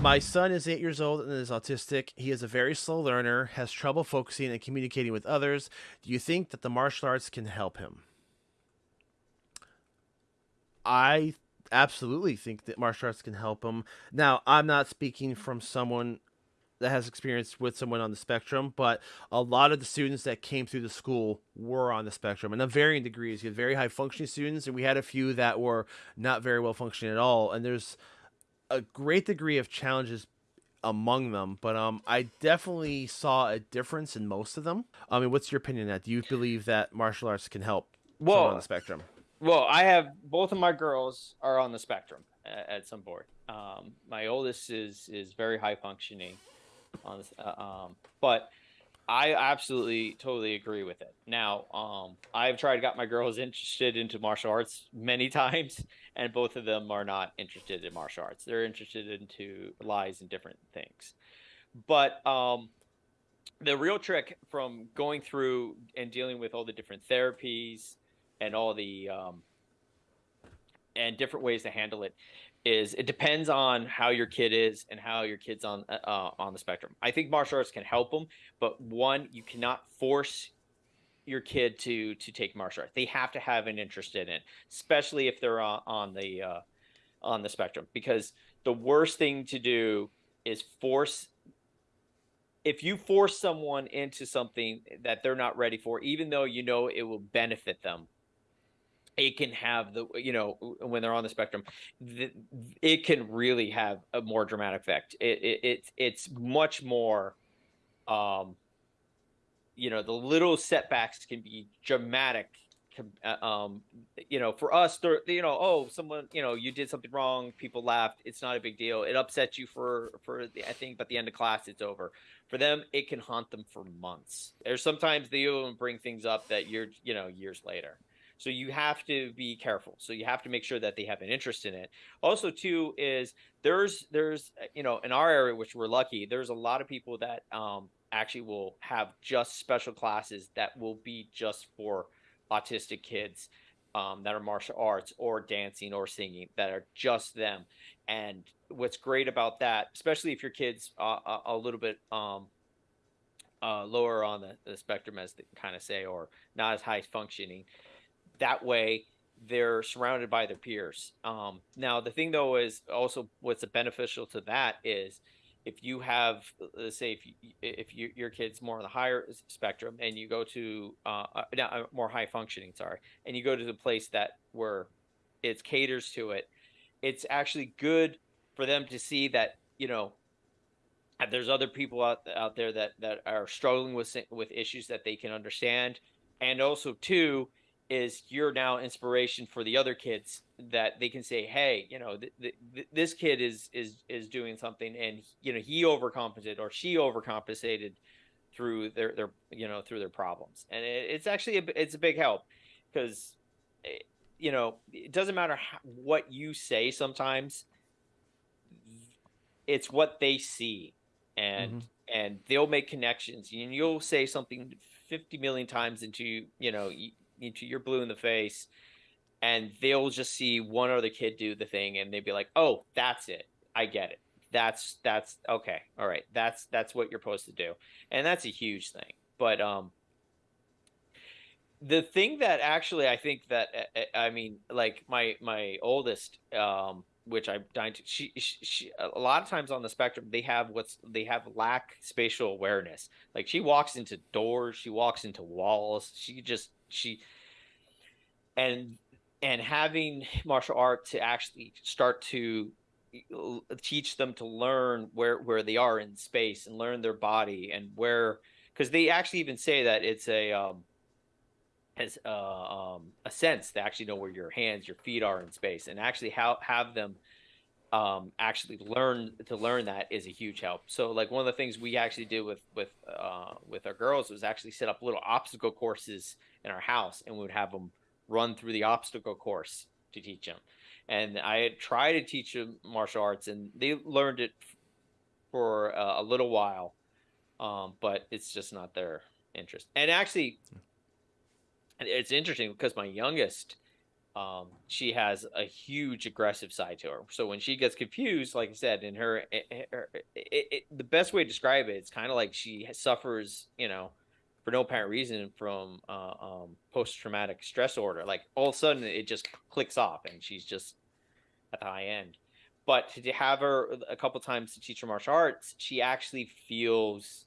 My son is eight years old and is autistic. He is a very slow learner, has trouble focusing and communicating with others. Do you think that the martial arts can help him? I absolutely think that martial arts can help him. Now, I'm not speaking from someone that has experience with someone on the spectrum, but a lot of the students that came through the school were on the spectrum and of varying degrees. You had very high functioning students, and we had a few that were not very well functioning at all. And there's a great degree of challenges among them, but um, I definitely saw a difference in most of them. I mean, what's your opinion on that? Do you believe that martial arts can help well, on the spectrum? Well, I have both of my girls are on the spectrum at, at some point. Um, my oldest is is very high functioning on this, uh, um, but I absolutely totally agree with it. Now, um, I've tried to got my girls interested into martial arts many times, and both of them are not interested in martial arts. They're interested into lies and different things. But um, the real trick from going through and dealing with all the different therapies and all the um, and different ways to handle it is it depends on how your kid is and how your kid's on uh, uh, on the spectrum. I think martial arts can help them, but one, you cannot force your kid to to take martial arts. They have to have an interest in it, especially if they're on, on the uh, on the spectrum. Because the worst thing to do is force. If you force someone into something that they're not ready for, even though you know it will benefit them, it can have the you know when they're on the spectrum the, it can really have a more dramatic effect. It, it, it it's much more um you know the little setbacks can be dramatic uh, um you know for us you know oh someone you know you did something wrong people laughed it's not a big deal it upsets you for for the i think but the end of class it's over. For them it can haunt them for months. There's sometimes they even bring things up that you're you know years later so you have to be careful. So you have to make sure that they have an interest in it. Also, too, is there's there's you know in our area, which we're lucky, there's a lot of people that um, actually will have just special classes that will be just for autistic kids um, that are martial arts or dancing or singing that are just them. And what's great about that, especially if your kid's uh, a, a, little bit um, uh, lower on the, the spectrum, as they kind of say, or not as high functioning, that way they're surrounded by their peers. Um, now, the thing though is also what's beneficial to that is if you have, let's say, if you, if you, your kid's more on the higher spectrum and you go to uh, uh, uh, more high functioning, sorry, and you go to the place that where it caters to it, it's actually good for them to see that you know there's other people out out there that that are struggling with with issues that they can understand, and also too is you're now inspiration for the other kids that they can say hey you know th- th- this kid is is is doing something and you know he overcompensated or she overcompensated through their their you know through their problems. And it, it's actually a, it's a big help because eh, you know it doesn't matter how, what you say sometimes it's what they see. And mm-hmm. and they'll make connections. And you'll say something 50 million times into you know you're blue in the face and they'll just see one other kid do the thing and they'd be like oh that's it. I get it. That's that's okay. All right. That's that's what you're supposed to do. And that's a huge thing. But um the thing that actually i think that eh, eh, i mean like my my oldest um which I'm dying to she, she, she a lot of times on the spectrum they have what's they have lack spatial awareness. Like she walks into doors she walks into walls she just she and and having martial art to actually start to teach them to learn where where they are in space and learn their body and where because they actually even say that it's a um as uh, um, a sense to actually know where your hands your feet are in space and actually how have them um, actually learn to learn that is a huge help. So like one of the things we actually did with with uh, with our girls was actually set up little obstacle courses in our house, and we would have them run through the obstacle course to teach them. And I had tried to teach them martial arts, and they learned it for uh, a little while, um, but it's just not their interest. And actually, it's interesting because my youngest, um, she has a huge aggressive side to her. So when she gets confused, like I said, in her, eh, eh, her it, it, the best way to describe it, it's kind of like she suffers, you know, for no apparent reason from uh, um, post traumatic stress disorder. Like all of a sudden, it just clicks off, and she's just at the high end. But to have her a couple times to teach her martial arts, she actually feels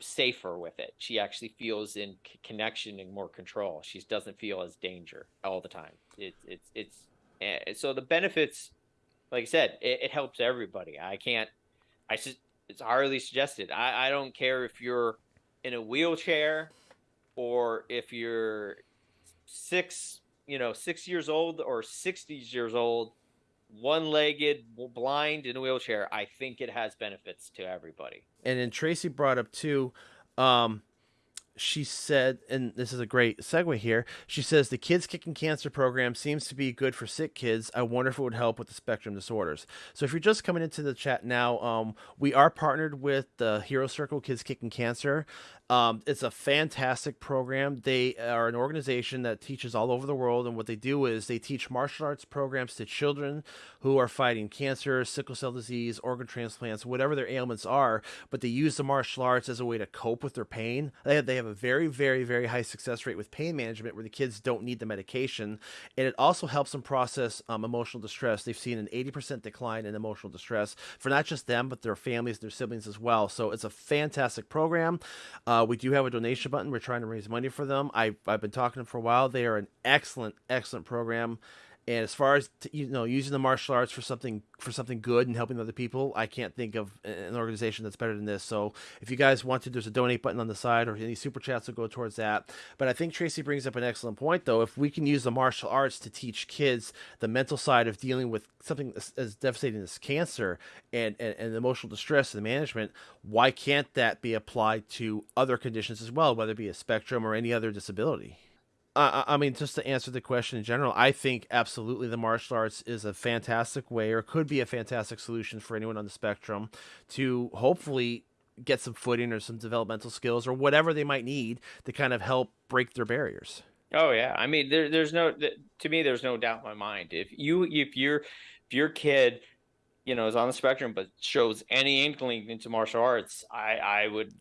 safer with it. She actually feels in connection and more control. She doesn't feel as danger all the time. It's it's it's eh, so the benefits, like I said, it, it helps everybody. I can't. I it's hardly suggested. I I don't care if you're in a wheelchair or if you're six you know six years old or 60 years old one-legged blind in a wheelchair i think it has benefits to everybody. And then tracy brought up too um, she said, and this is a great segue here. She says the Kids Kicking Cancer program seems to be good for sick kids. I wonder if it would help with the spectrum disorders. So, if you're just coming into the chat now, um, we are partnered with the Hero Circle Kids Kicking Cancer. Um, it's a fantastic program. They are an organization that teaches all over the world, and what they do is they teach martial arts programs to children who are fighting cancer, sickle cell disease, organ transplants, whatever their ailments are. But they use the martial arts as a way to cope with their pain. They have, they have a very, very, very high success rate with pain management, where the kids don't need the medication, and it also helps them process um, emotional distress. They've seen an 80% decline in emotional distress for not just them, but their families, their siblings as well. So it's a fantastic program. Uh, we do have a donation button. We're trying to raise money for them. I, I've been talking to them for a while. They are an excellent, excellent program. And as far as you know, using the martial arts for something for something good and helping other people, I can't think of an organization that's better than this. So if you guys want to, there's a donate button on the side, or any super chats will go towards that. But I think Tracy brings up an excellent point, though. If we can use the martial arts to teach kids the mental side of dealing with something as, as devastating as cancer and, and, and emotional distress and management, why can't that be applied to other conditions as well, whether it be a spectrum or any other disability? I, I mean, just to answer the question in general, I think absolutely the martial arts is a fantastic way, or could be a fantastic solution for anyone on the spectrum to hopefully get some footing or some developmental skills or whatever they might need to kind of help break their barriers. Oh yeah, I mean, there, there's no to me, there's no doubt in my mind. If you if you're if your kid, you know, is on the spectrum but shows any inkling into martial arts, I I would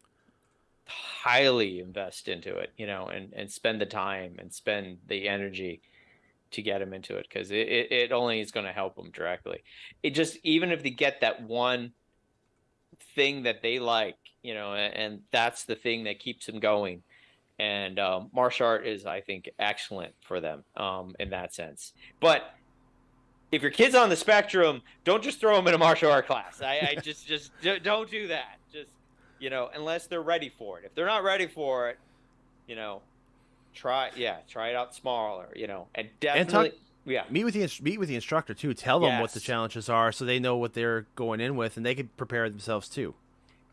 highly invest into it, you know, and, and spend the time and spend the energy to get them into it because it, it, it, only is going to help them directly. It just, even if they get that one thing that they like, you know, and, and that's the thing that keeps them going. And um, martial art is, I think, excellent for them um, in that sense. But if your kid's on the spectrum, don't just throw them in a martial art class. I, I just, just don't do that. Just you know, unless they're ready for it. If they're not ready for it, you know, try yeah, try it out smaller, you know, and definitely and talk, yeah. Meet with the meet with the instructor too. Tell them yes. what the challenges are so they know what they're going in with and they can prepare themselves too.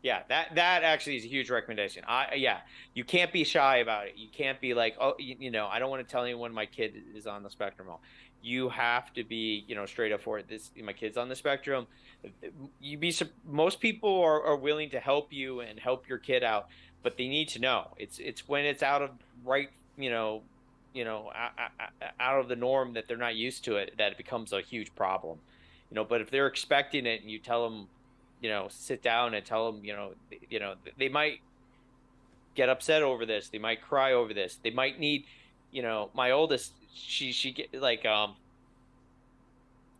Yeah, that that actually is a huge recommendation. I yeah, you can't be shy about it. You can't be like, oh, you, you know, I don't want to tell anyone my kid is on the spectrum. You have to be, you know, straight up for it. This my kid's on the spectrum you be most people are, are willing to help you and help your kid out but they need to know it's it's when it's out of right you know you know out of the norm that they're not used to it that it becomes a huge problem you know but if they're expecting it and you tell them you know sit down and tell them you know you know they might get upset over this they might cry over this they might need you know my oldest she she get like um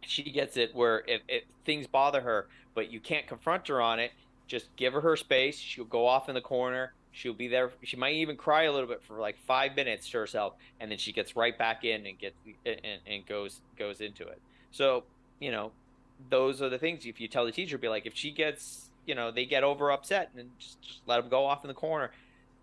she gets it where if, if things bother her, but you can't confront her on it, just give her her space. She'll go off in the corner. She'll be there. She might even cry a little bit for like five minutes to herself, and then she gets right back in and gets and, and goes goes into it. So you know, those are the things. If you tell the teacher, be like, if she gets, you know, they get over upset, and just, just let them go off in the corner.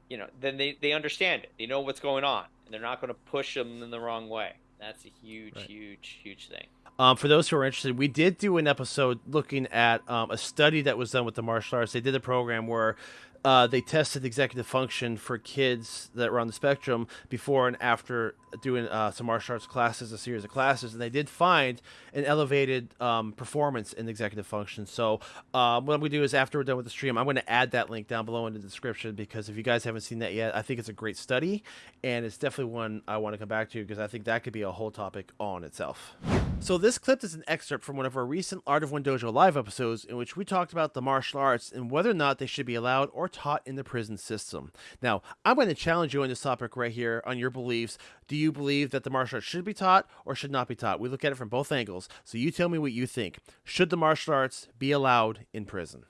You know, then they they understand it. They know what's going on, and they're not going to push them in the wrong way. That's a huge, right. huge, huge thing. Um, for those who are interested, we did do an episode looking at um, a study that was done with the martial arts. They did a program where uh, they tested executive function for kids that were on the spectrum before and after doing uh, some martial arts classes, a series of classes, and they did find an elevated um, performance in executive function. So um, what I'm going to do is after we're done with the stream, I'm going to add that link down below in the description because if you guys haven't seen that yet, I think it's a great study, and it's definitely one I want to come back to because I think that could be a whole topic on itself. So this clip is an excerpt from one of our recent Art of One Dojo live episodes in which we talked about the martial arts and whether or not they should be allowed or taught in the prison system. Now, I'm going to challenge you on this topic right here on your beliefs. Do you believe that the martial arts should be taught or should not be taught? We look at it from both angles. So you tell me what you think. Should the martial arts be allowed in prison?